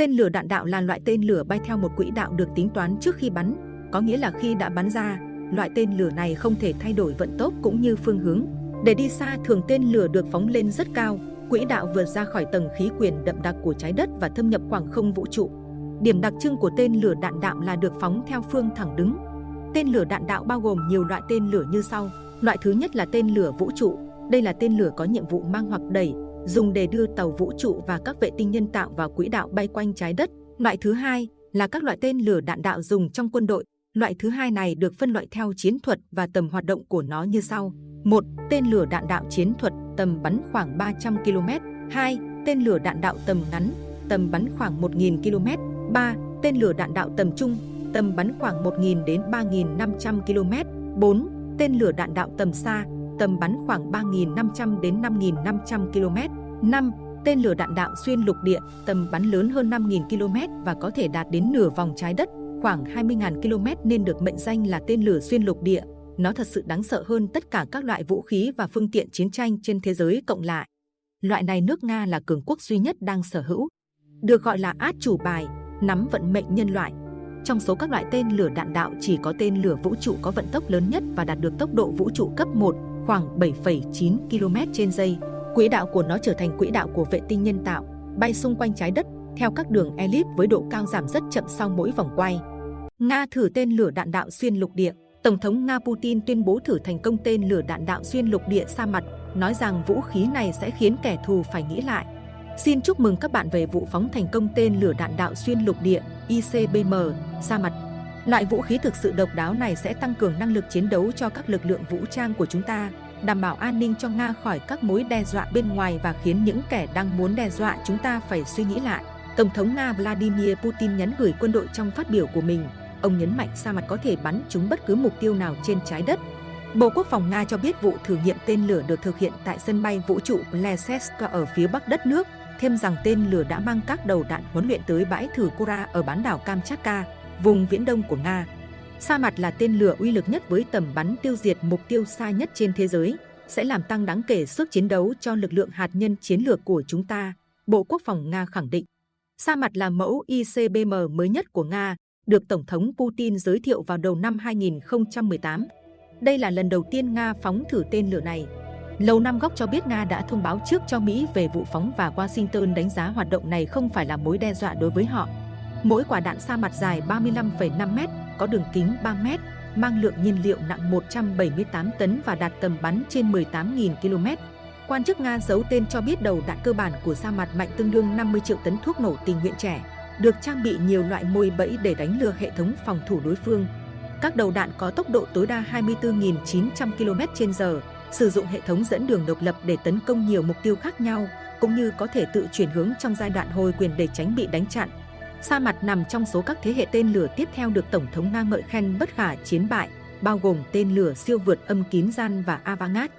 Tên lửa đạn đạo là loại tên lửa bay theo một quỹ đạo được tính toán trước khi bắn, có nghĩa là khi đã bắn ra, loại tên lửa này không thể thay đổi vận tốc cũng như phương hướng. Để đi xa, thường tên lửa được phóng lên rất cao, quỹ đạo vượt ra khỏi tầng khí quyển đậm đặc của trái đất và thâm nhập khoảng không vũ trụ. Điểm đặc trưng của tên lửa đạn đạo là được phóng theo phương thẳng đứng. Tên lửa đạn đạo bao gồm nhiều loại tên lửa như sau. Loại thứ nhất là tên lửa vũ trụ. Đây là tên lửa có nhiệm vụ mang hoặc đẩy, dùng để đưa tàu vũ trụ và các vệ tinh nhân tạo vào quỹ đạo bay quanh trái đất. Loại thứ hai là các loại tên lửa đạn đạo dùng trong quân đội. Loại thứ hai này được phân loại theo chiến thuật và tầm hoạt động của nó như sau. 1. Tên lửa đạn đạo chiến thuật tầm bắn khoảng 300 km. 2. Tên lửa đạn đạo tầm ngắn, tầm bắn khoảng 1.000 km. 3. Tên lửa đạn đạo tầm trung, tầm bắn khoảng 1.000 đến 3.500 km. 4. Tên lửa đạn đạo tầm xa, tầm bắn khoảng 3.500 đến 5.500 km. 5. Tên lửa đạn đạo xuyên lục địa, tầm bắn lớn hơn 5.000 km và có thể đạt đến nửa vòng trái đất, khoảng 20.000 km nên được mệnh danh là tên lửa xuyên lục địa. Nó thật sự đáng sợ hơn tất cả các loại vũ khí và phương tiện chiến tranh trên thế giới cộng lại. Loại này nước Nga là cường quốc duy nhất đang sở hữu. Được gọi là át chủ bài, nắm vận mệnh nhân loại. Trong số các loại tên lửa đạn đạo chỉ có tên lửa vũ trụ có vận tốc lớn nhất và đạt được tốc độ vũ trụ cấp 1 khoảng 7,9 km trên giây. Quỹ đạo của nó trở thành quỹ đạo của vệ tinh nhân tạo, bay xung quanh trái đất theo các đường elip với độ cao giảm rất chậm sau mỗi vòng quay. Nga thử tên lửa đạn đạo xuyên lục địa. Tổng thống Nga Putin tuyên bố thử thành công tên lửa đạn đạo xuyên lục địa xa mặt, nói rằng vũ khí này sẽ khiến kẻ thù phải nghĩ lại. Xin chúc mừng các bạn về vụ phóng thành công tên lửa đạn đạo xuyên lục địa ICBM xa mặt. Loại vũ khí thực sự độc đáo này sẽ tăng cường năng lực chiến đấu cho các lực lượng vũ trang của chúng ta, đảm bảo an ninh cho Nga khỏi các mối đe dọa bên ngoài và khiến những kẻ đang muốn đe dọa chúng ta phải suy nghĩ lại. Tổng thống Nga Vladimir Putin nhắn gửi quân đội trong phát biểu của mình. Ông nhấn mạnh sa mặt có thể bắn trúng bất cứ mục tiêu nào trên trái đất. Bộ Quốc phòng Nga cho biết vụ thử nghiệm tên lửa được thực hiện tại sân bay vũ trụ Plesetsk ở phía bắc đất nước, thêm rằng tên lửa đã mang các đầu đạn huấn luyện tới bãi thử Kura ở bán đảo Kamchatka, vùng viễn đông của Nga. Sa mặt là tên lửa uy lực nhất với tầm bắn tiêu diệt mục tiêu xa nhất trên thế giới, sẽ làm tăng đáng kể sức chiến đấu cho lực lượng hạt nhân chiến lược của chúng ta, Bộ Quốc phòng Nga khẳng định. Sa mặt là mẫu ICBM mới nhất của Nga, được Tổng thống Putin giới thiệu vào đầu năm 2018. Đây là lần đầu tiên Nga phóng thử tên lửa này. Lầu Năm Góc cho biết Nga đã thông báo trước cho Mỹ về vụ phóng và Washington đánh giá hoạt động này không phải là mối đe dọa đối với họ. Mỗi quả đạn sa mặt dài 35,5 m, có đường kính 3 m, mang lượng nhiên liệu nặng 178 tấn và đạt tầm bắn trên 18.000 km. Quan chức Nga giấu tên cho biết đầu đạn cơ bản của sa mặt mạnh tương đương 50 triệu tấn thuốc nổ tình nguyện trẻ, được trang bị nhiều loại mồi bẫy để đánh lừa hệ thống phòng thủ đối phương. Các đầu đạn có tốc độ tối đa 24.900 km/h, sử dụng hệ thống dẫn đường độc lập để tấn công nhiều mục tiêu khác nhau, cũng như có thể tự chuyển hướng trong giai đoạn hồi quyền để tránh bị đánh chặn. Sa mặt nằm trong số các thế hệ tên lửa tiếp theo được Tổng thống Nga ngợi khen bất khả chiến bại, bao gồm tên lửa siêu vượt âm kín gian và Avangat.